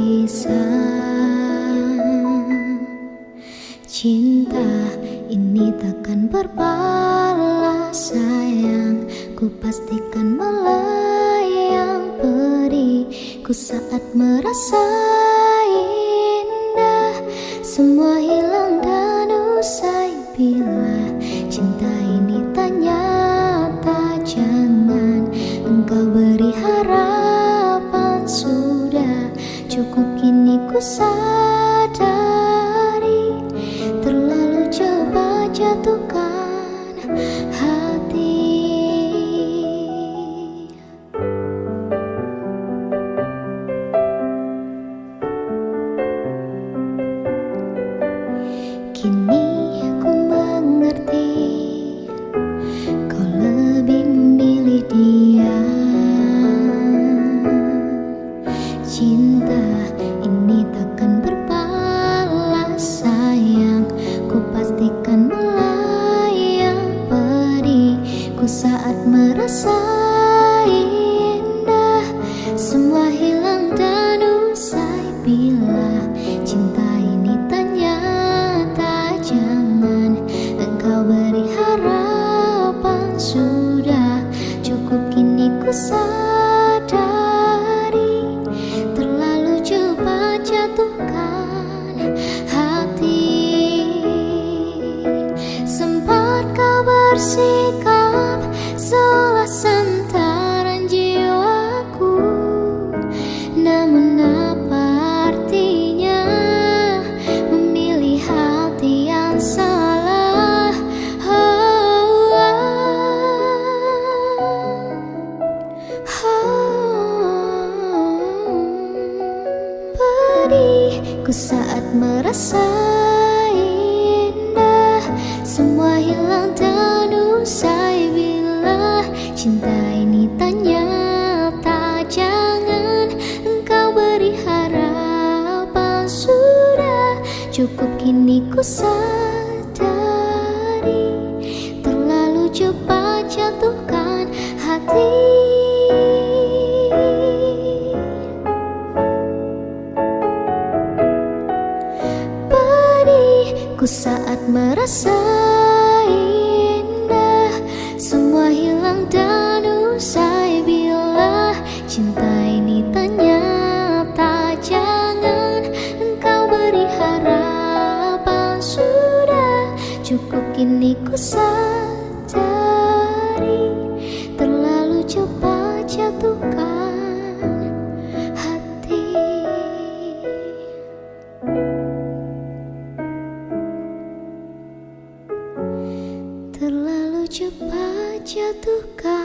bisa. Cinta ini takkan berbalas sayang. Ku pastikan melayang periku saat merasa indah Semua hilang dan usai bila cinta ini tak jangan Engkau beri harapan kini periku saat merasa indah Semua hilang dan usai. Bila cinta ini ternyata jangan Engkau beri harapan. Sudah cukup kini ku sadari Terlalu cepat jatuhkan hati. Sempat kau bersikap seolah santaran jiwaku. Namun apa artinya? Memilih hati yang salah. Oh, Pedihku saat merasa indah. Semua hilang dan usai Cukup kini ku sadari. Terlalu cepat jatuhkan hati. Pedihku saat merasa indah. Semua hilang dan usai bila Cinta Cukup kini ku sadari. Terlalu cepat jatuhkan hati. Terlalu cepat jatuhkan